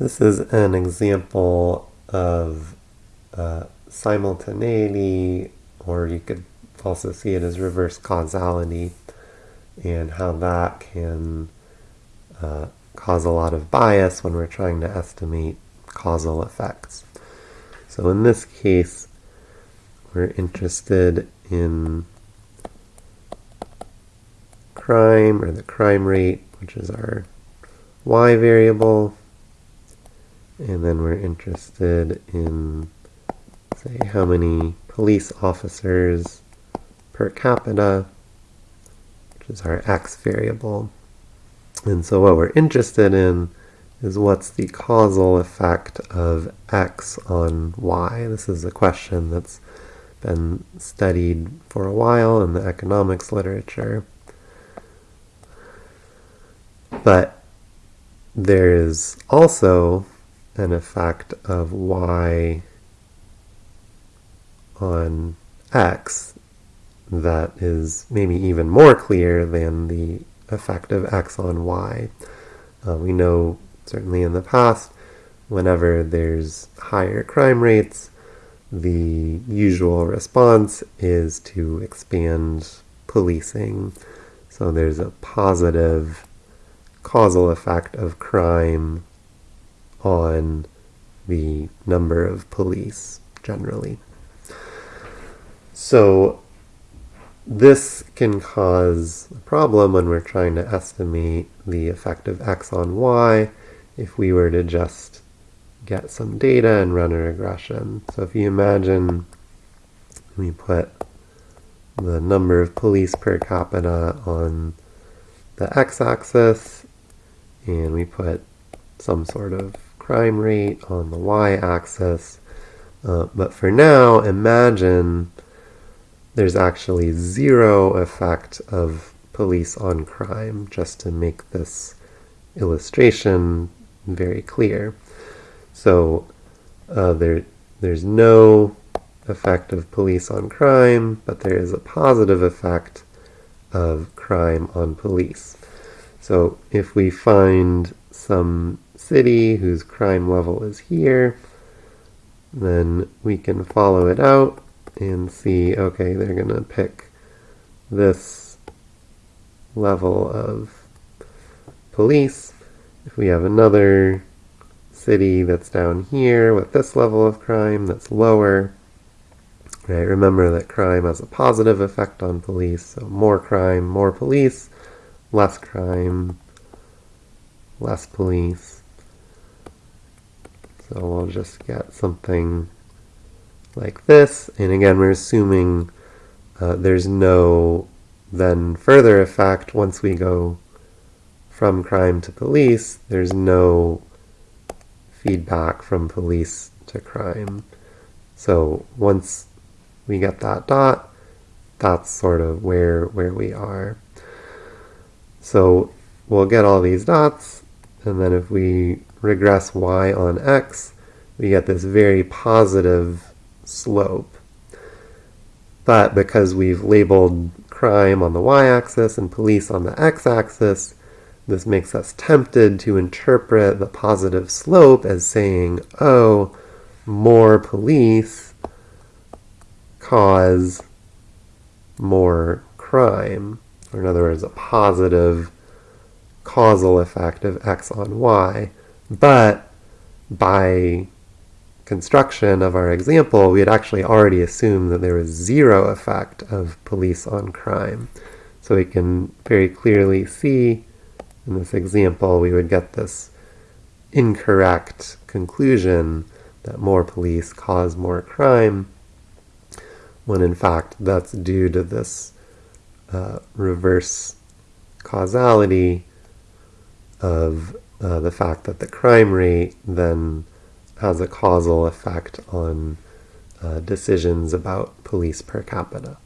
This is an example of uh, simultaneity, or you could also see it as reverse causality, and how that can uh, cause a lot of bias when we're trying to estimate causal effects. So in this case, we're interested in crime, or the crime rate, which is our y variable, and then we're interested in, say, how many police officers per capita, which is our x variable. And so what we're interested in is what's the causal effect of x on y. This is a question that's been studied for a while in the economics literature. But there is also an effect of y on x that is maybe even more clear than the effect of x on y. Uh, we know, certainly in the past, whenever there's higher crime rates, the usual response is to expand policing. So there's a positive causal effect of crime on the number of police generally. So this can cause a problem when we're trying to estimate the effect of x on y if we were to just get some data and run a regression. So if you imagine we put the number of police per capita on the x-axis and we put some sort of crime rate on the y-axis. Uh, but for now, imagine there's actually zero effect of police on crime, just to make this illustration very clear. So uh, there, there's no effect of police on crime, but there is a positive effect of crime on police. So if we find some city whose crime level is here, then we can follow it out and see, okay, they're going to pick this level of police. If we have another city that's down here with this level of crime that's lower, right, remember that crime has a positive effect on police, so more crime, more police, less crime, less police. So we'll just get something like this. And again, we're assuming uh, there's no then further effect once we go from crime to police. There's no feedback from police to crime. So once we get that dot, that's sort of where, where we are. So we'll get all these dots, and then if we regress y on x, we get this very positive slope. But because we've labeled crime on the y-axis and police on the x-axis, this makes us tempted to interpret the positive slope as saying, oh, more police cause more crime. Or in other words, a positive causal effect of x on y. But by construction of our example, we had actually already assumed that there was zero effect of police on crime. So we can very clearly see in this example, we would get this incorrect conclusion that more police cause more crime, when in fact that's due to this uh, reverse causality of uh, the fact that the crime rate then has a causal effect on uh, decisions about police per capita.